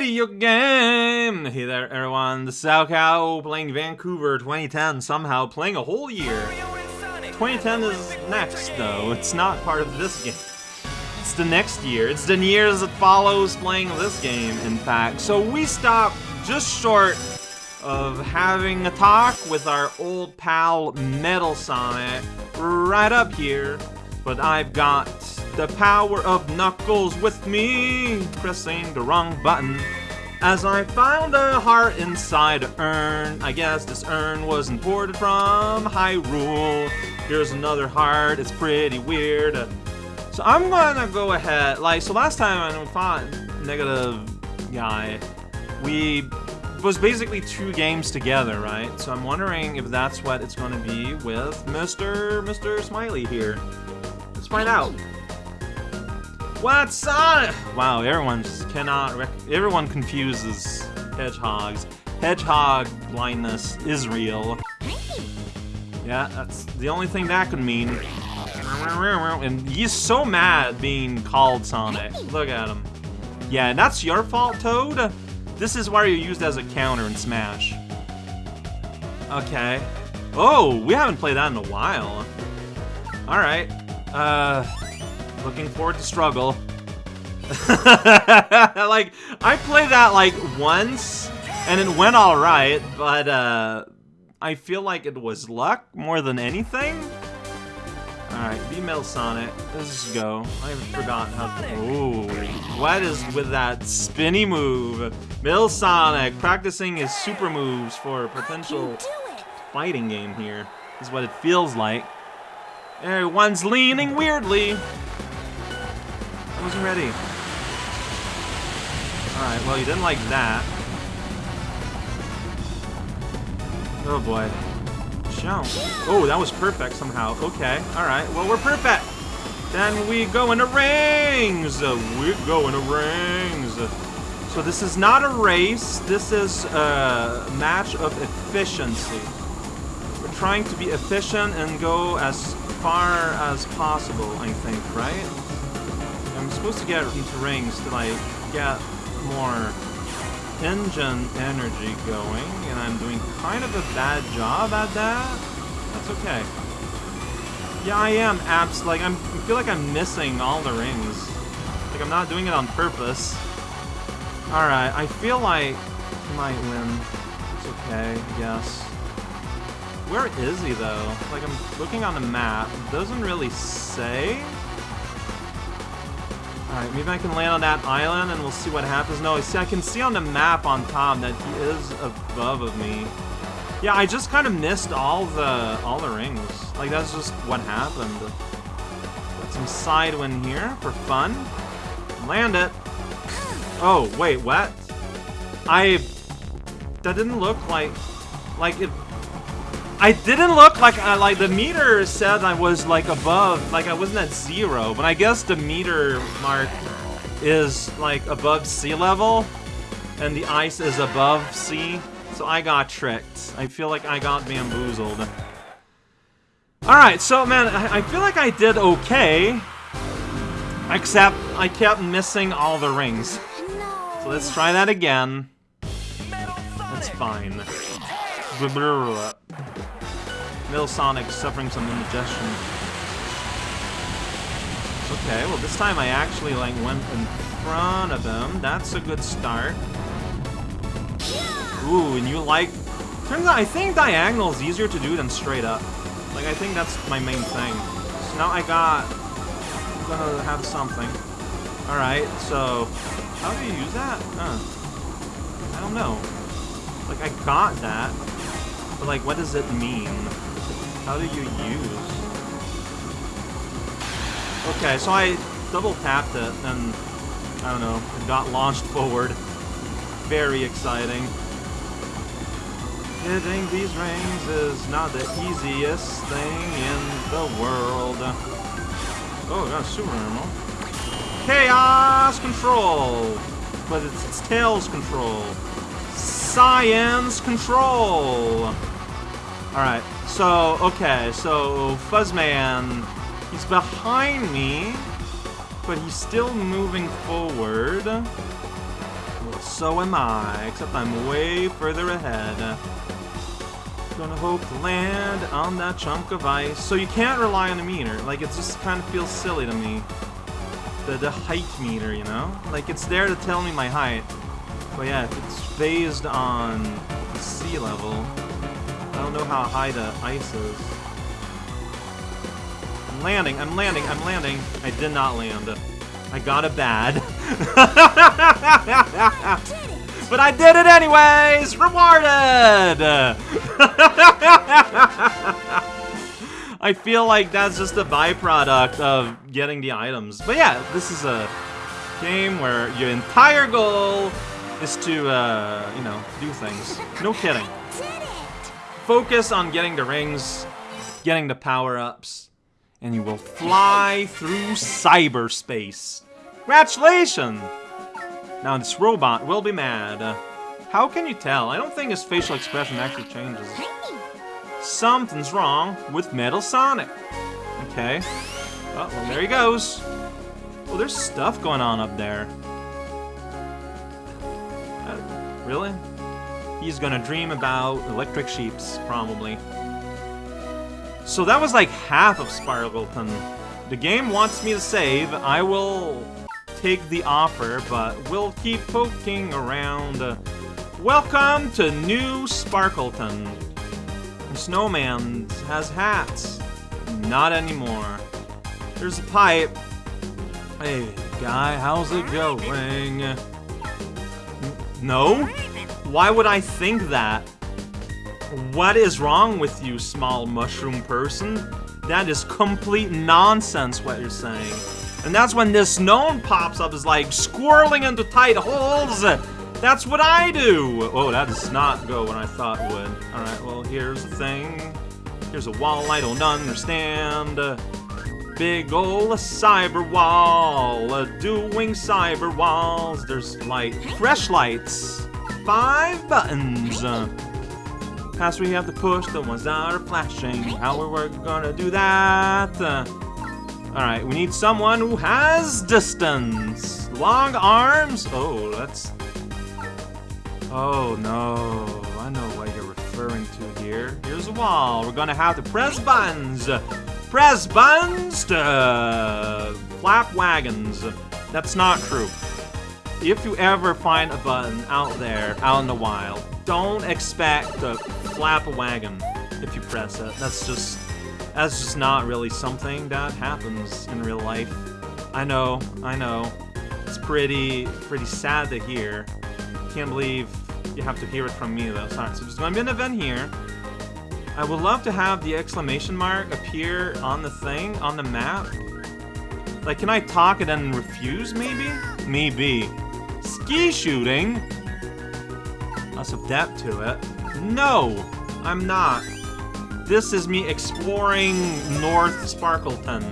video game! Hey there, everyone. The SoCal playing Vancouver 2010, somehow playing a whole year. 2010 is next, though. It's not part of this game. It's the next year. It's the years that follows playing this game, in fact. So we stop just short of having a talk with our old pal Metal Sonic right up here. But I've got the power of Knuckles with me, pressing the wrong button. As I found a heart inside an urn, I guess this urn was imported from Hyrule. Here's another heart, it's pretty weird. So I'm gonna go ahead, like, so last time I fought Negative Guy, we was basically two games together, right? So I'm wondering if that's what it's gonna be with Mr. Mr. Smiley here. Let's find out. What's on? Wow, everyone just cannot. everyone confuses hedgehogs. Hedgehog blindness is real. Yeah, that's the only thing that could mean. And he's so mad being called Sonic. Look at him. Yeah, and that's your fault, Toad. This is why you're used as a counter in Smash. Okay. Oh, we haven't played that in a while. Alright. Uh, looking forward to struggle. like, I played that like once, and it went alright, but uh, I feel like it was luck more than anything. Alright, be Metal Sonic. Let's just go. I forgot how to... Ooh. What is with that spinny move? Metal Sonic practicing his super moves for a potential fighting game here. Is what it feels like. Everyone's leaning weirdly. I wasn't ready. Alright, well, you didn't like that. Oh boy. Show. Oh, that was perfect somehow. Okay, alright. Well, we're perfect. Then we go into rings. We go into rings. So this is not a race. This is a match of efficiency. We're trying to be efficient and go as far as possible, I think, right? I'm supposed to get into rings to, like, get more engine energy going, and I'm doing kind of a bad job at that. That's okay. Yeah, I am abs like I'm I feel like I'm missing all the rings. Like I'm not doing it on purpose. Alright, I feel like I might win. It's okay, guess. Where is he though? Like I'm looking on the map. It doesn't really say. Alright, maybe I can land on that island and we'll see what happens. No, see, I can see on the map on top that he is above of me. Yeah, I just kind of missed all the all the rings. Like, that's just what happened. Got some side wind here for fun. Land it. Oh, wait, what? I... That didn't look like... Like, it I didn't look like uh, like the meter said I was like above, like I wasn't at zero, but I guess the meter mark is like above sea level, and the ice is above sea, so I got tricked. I feel like I got bamboozled. Alright, so man, I, I feel like I did okay, except I kept missing all the rings. So let's try that again. That's fine. Metal Sonic suffering some indigestion. Okay, well this time I actually like went in front of him. That's a good start. Ooh, and you like... Turns out I think diagonal is easier to do than straight up. Like, I think that's my main thing. So now I got... I'm gonna have something. Alright, so... How do you use that? Huh. I don't know. Like, I got that. But, like, what does it mean? How do you use? Okay, so I double tapped it and I don't know, it got launched forward. Very exciting. Hitting these rings is not the easiest thing in the world. Oh, got a super normal. Chaos control! But it's, it's Tails control. Science control! Alright, so, okay, so Fuzzman, he's behind me, but he's still moving forward. Well, so am I, except I'm way further ahead. Gonna hope to land on that chunk of ice. So you can't rely on the meter. Like, it just kind of feels silly to me. The, the height meter, you know? Like, it's there to tell me my height. But yeah, if it's based on sea level, I don't know how high the ice is. I'm landing, I'm landing, I'm landing. I did not land. I got a bad. but I did it anyways! Rewarded! I feel like that's just a byproduct of getting the items. But yeah, this is a game where your entire goal is to, uh, you know, do things. No kidding. Focus on getting the rings, getting the power-ups, and you will fly through cyberspace. Congratulations! Now this robot will be mad. How can you tell? I don't think his facial expression actually changes. Something's wrong with Metal Sonic. Okay. Oh, well, there he goes. Well, there's stuff going on up there. Uh, really? He's gonna dream about electric sheeps, probably. So that was like half of Sparkleton. The game wants me to save. I will take the offer, but we'll keep poking around. welcome to New Sparkleton. Snowman has hats. Not anymore. There's a pipe. Hey, guy, how's it going? No? Why would I think that? What is wrong with you, small mushroom person? That is complete nonsense what you're saying. And that's when this gnome pops up is like squirreling into tight holes. That's what I do. Oh, that does not go when I thought would. All right, well, here's the thing. Here's a wall I don't understand. Big ol' cyber wall, doing cyber walls. There's light, fresh lights, five buttons. Past we have to push, the ones that are flashing. How are we're gonna do that? Alright, we need someone who has distance. Long arms. Oh, that's... Oh, no. I know what you're referring to here. Here's a wall. We're gonna have to press buttons. Press buttons to uh, flap wagons. That's not true. If you ever find a button out there, out in the wild, don't expect to flap a wagon if you press it. That's just that's just not really something that happens in real life. I know, I know. It's pretty pretty sad to hear. Can't believe you have to hear it from me though. Sorry. So there's gonna be an event here. I would love to have the exclamation mark appear on the thing, on the map. Like, can I talk and then refuse, maybe? Maybe. Ski shooting? Lots of depth to it. No, I'm not. This is me exploring North Sparkleton.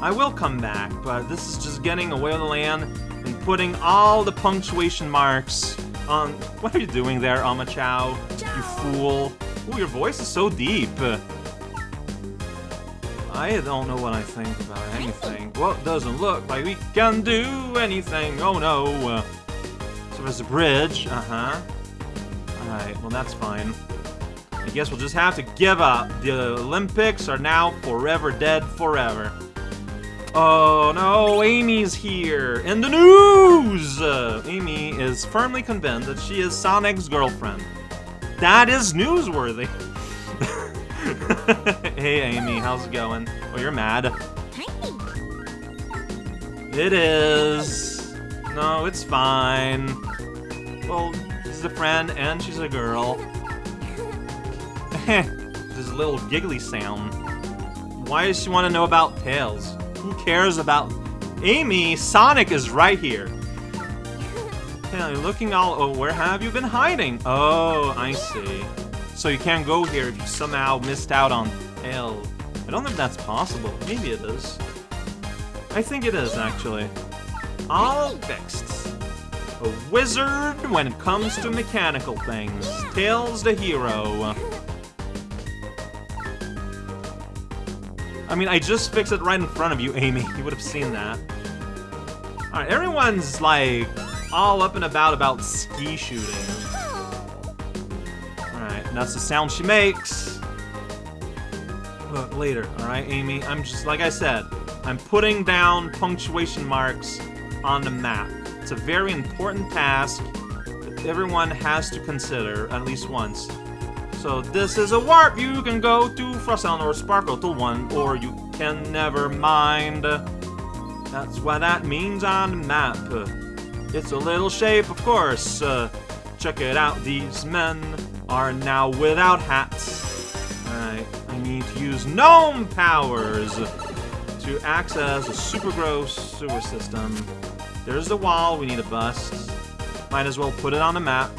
I will come back, but this is just getting away with the land and putting all the punctuation marks on... What are you doing there, Omochao? You fool. Ooh, your voice is so deep. I don't know what I think about anything. Well, it doesn't look like we can do anything. Oh no. A bridge. Uh-huh. Alright, well that's fine. I guess we'll just have to give up. The Olympics are now forever dead forever. Oh no, Amy's here! In the news! Uh, Amy is firmly convinced that she is Sonic's girlfriend. That is newsworthy. hey Amy, how's it going? Oh, you're mad. It is. No, it's fine. Well, she's a friend and she's a girl. this little giggly sound. Why does she want to know about Tails? Who cares about... Amy, Sonic is right here. Yeah, looking all... Oh, where have you been hiding? Oh, I see. So you can't go here if you somehow missed out on Tails. I don't think that's possible. Maybe it is. I think it is, actually. All fixed. A wizard when it comes to mechanical things. Tails the hero. I mean, I just fixed it right in front of you, Amy. You would have seen that. Alright, everyone's, like, all up and about about ski shooting. Alright, that's the sound she makes. But later, alright, Amy? I'm just, like I said, I'm putting down punctuation marks on the map. It's a very important task that everyone has to consider at least once. So this is a warp you can go to Frostalon or Sparkle to 1, or you can never mind. That's what that means on the map. It's a little shape, of course. Uh, check it out, these men are now without hats. I need to use gnome powers to access a super gross sewer system. There's the wall we need to bust. Might as well put it on the map.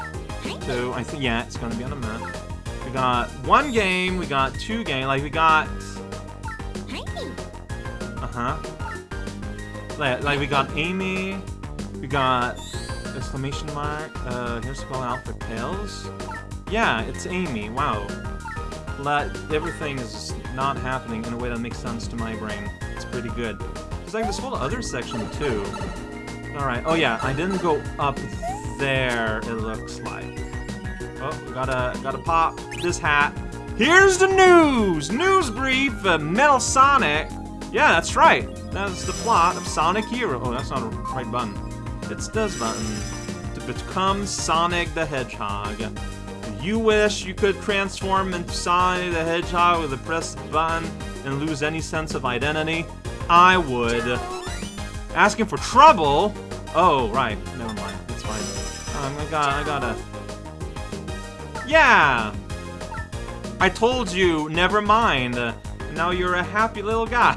So I think, yeah, it's gonna be on the map. We got one game, we got two game, like we got... Uh-huh. Like, like we got Amy, we got exclamation mark, uh, here's spell out for Tails. Yeah, it's Amy, wow. Let, everything is not happening in a way that makes sense to my brain. It's pretty good. There's like this whole other section too. Alright, oh yeah, I didn't go up there, it looks like. Oh, gotta, gotta pop this hat. Here's the news! News brief, uh, Metal Sonic. Yeah, that's right. That's the plot of Sonic Hero. Oh, that's not a right button. It's this button. To become Sonic the Hedgehog. You wish you could transform into Sonic the Hedgehog with a press button and lose any sense of identity? I would. Asking for trouble? Oh, right. Never mind. That's fine. Um, I got, I gotta... Yeah! I told you, never mind. Now you're a happy little guy.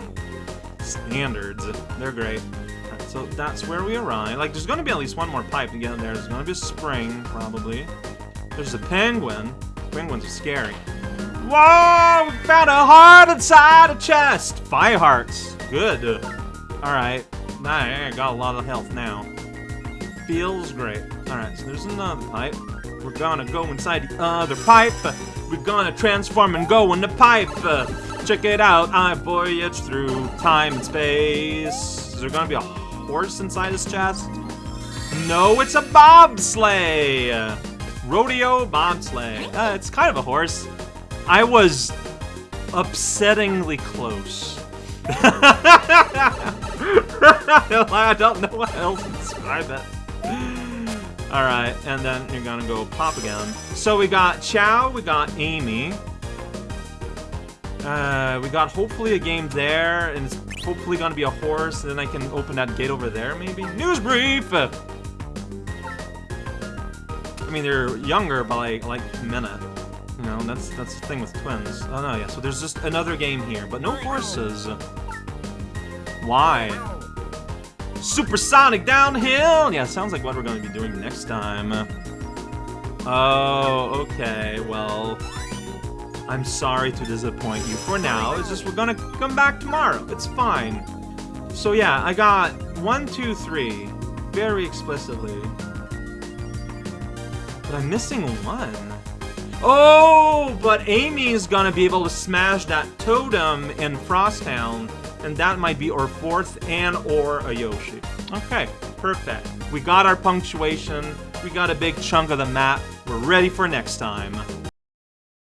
Standards. They're great. So that's where we arrive. Like, there's gonna be at least one more pipe to get in there. There's gonna be a spring, probably. There's a penguin. Penguins are scary. Whoa! We found a heart inside a chest! Five hearts. Good. Alright. I got a lot of health now. Feels great. Alright, so there's another pipe. We're gonna go inside the other pipe. We're gonna transform and go in the pipe. Check it out. I voyage through time and space. Is there gonna be a horse inside his chest? No, it's a bobsleigh. Rodeo bobsleigh. Uh, it's kind of a horse. I was upsettingly close. I don't know what else to describe it. Alright, and then you're gonna go pop again. So we got Chow, we got Amy. Uh, we got hopefully a game there, and it's hopefully gonna be a horse, and then I can open that gate over there, maybe? News brief! I mean, they're younger by like, like minute. You know, that's that's the thing with twins. Oh no, yeah, so there's just another game here, but no horses. Why? Supersonic downhill! Yeah, sounds like what we're going to be doing next time. Oh, okay, well... I'm sorry to disappoint you for now. It's just we're gonna come back tomorrow. It's fine. So yeah, I got one, two, three, very explicitly. But I'm missing one. Oh, but Amy's gonna be able to smash that totem in Frosttown and that might be our fourth and or a Yoshi. Okay, perfect. We got our punctuation, we got a big chunk of the map, we're ready for next time.